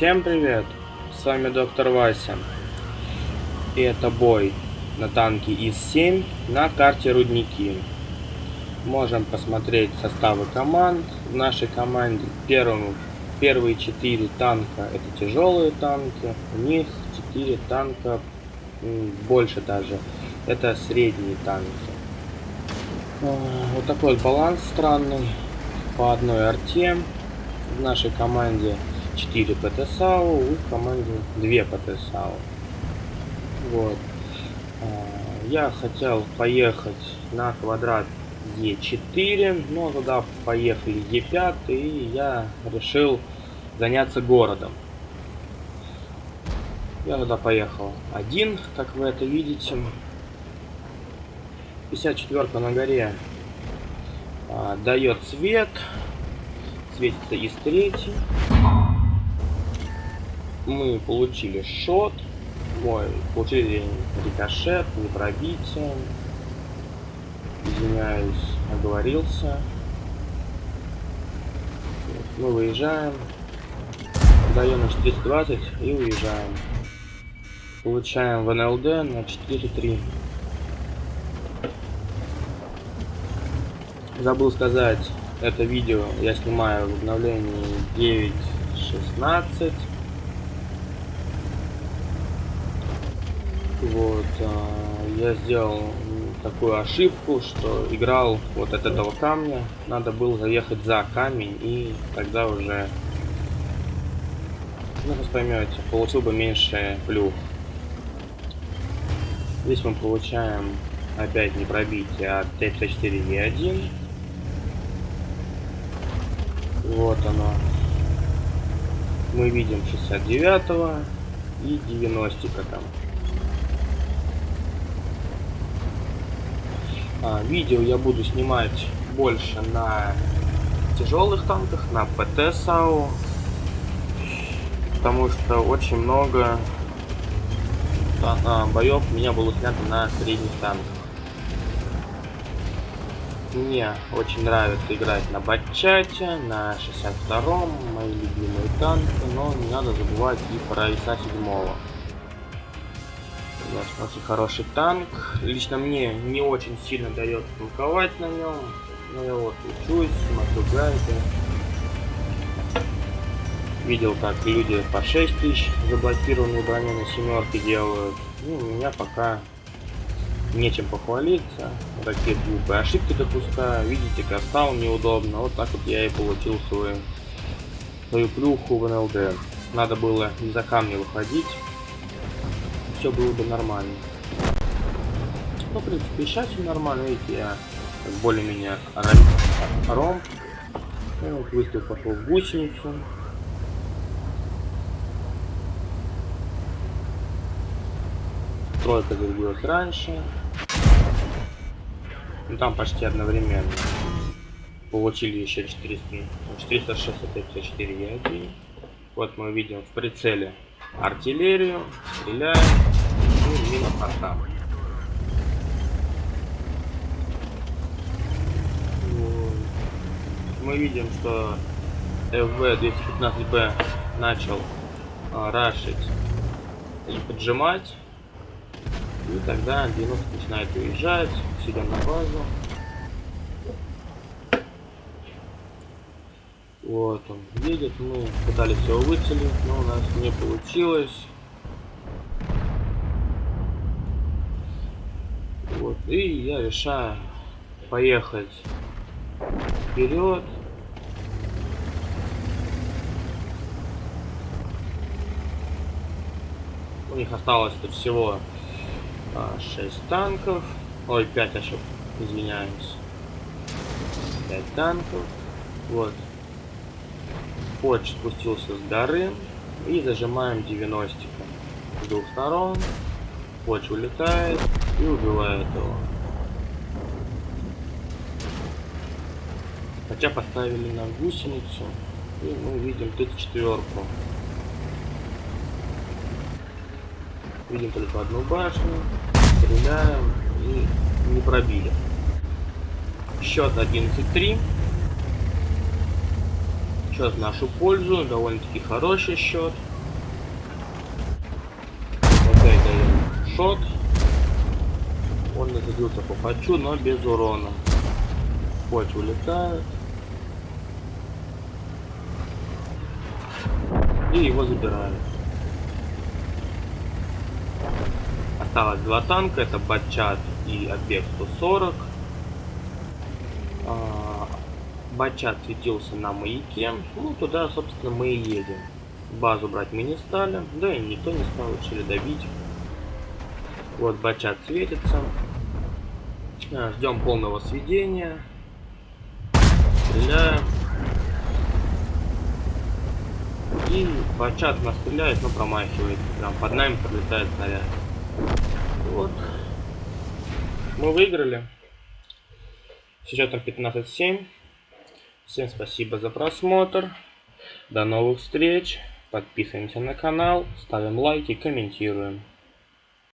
Всем привет! С вами доктор Вася. И это бой на танке ИС-7 на карте Рудники. Можем посмотреть составы команд. В нашей команде первым, первые четыре танка это тяжелые танки. У них четыре танка, больше даже, это средние танки. Вот такой вот баланс странный по одной арте. В нашей команде 4 ПТ-САУ, в команде 2 ПТ-САУ. Вот. А, я хотел поехать на квадрат Е4, но туда поехали Е5, и я решил заняться городом. Я туда поехал один, как вы это видите. 54 на горе а, дает свет, светится из третьей. Мы получили шот, мой, получили рикошет, не пробитие. Извиняюсь, оговорился. Мы выезжаем, даем на 420 и уезжаем. Получаем в НЛД на 403. Забыл сказать, это видео я снимаю в обновлении 9.16. Вот, а, я сделал такую ошибку, что играл вот от этого камня. Надо было заехать за камень и тогда уже, ну вы поймете, получил бы меньше плюх. Здесь мы получаем опять не пробитие от Т-54Е1. Вот оно. Мы видим 69 и 90 там. Видео я буду снимать больше на тяжелых танках, на ПТ САУ. Потому что очень много а, боев у меня было снято на средних танках. Мне очень нравится играть на Батчате, на 62-м, мои любимые танки, но не надо забывать и про ИСа 7 -го. Конечно, очень хороший танк. Лично мне не очень сильно дает танковать на нем. Но я вот учусь, смотрю гайды. Видел, как люди по 6 тысяч заблокированные брони на семерке делают. Ну, у меня пока нечем похвалиться. Вот такие глупые ошибки допускаю. Видите, как стал неудобно. Вот так вот я и получил свою, свою плюху в НЛД. Надо было не за камни выходить. Все было бы нормально. Ну, в принципе, сейчас все нормально. Видите, я более-менее ром. И вот выстрел пошел в гусеницу. Тройка зарядилась раньше. Ну, там почти одновременно. Получили еще 400, 406 это 54 1 Вот мы видим в прицеле артиллерию, стреляем и минус атака. Мы видим, что FV-215B начал а, рашить и поджимать. И тогда 90 начинает уезжать, сидя на базу. Вот он едет, мы пытались его выцелить, но у нас не получилось. Вот, и я решаю поехать вперед. У них осталось тут всего а, 6 танков. Ой, 5 ошибок, извиняюсь. 5 танков. Вот. Форч спустился с горы. И зажимаем 90 с двух сторон. Форч улетает и убивает его. Хотя поставили на гусеницу. И мы видим тут четверку. Видим только одну башню. Стреляем и не пробили. Счет 11-3 счет в нашу пользу. Довольно-таки хороший счет. Вот это шот. Он разделился по хочу, но без урона. Хоть улетает. И его забирают. Осталось два танка, это Батчат и Объект 140. Бачат светился на маяке, ну туда, собственно, мы и едем. Базу брать мы не стали, да и никто не стал, решили добить. Вот Бачат светится. А, ждем полного сведения. Стреляем. И Бачат нас стреляет, но промахивает. Прям под нами пролетает снаряд. Вот. Мы выиграли. С счетом 15-7. Всем спасибо за просмотр. До новых встреч. Подписываемся на канал, ставим лайки, комментируем.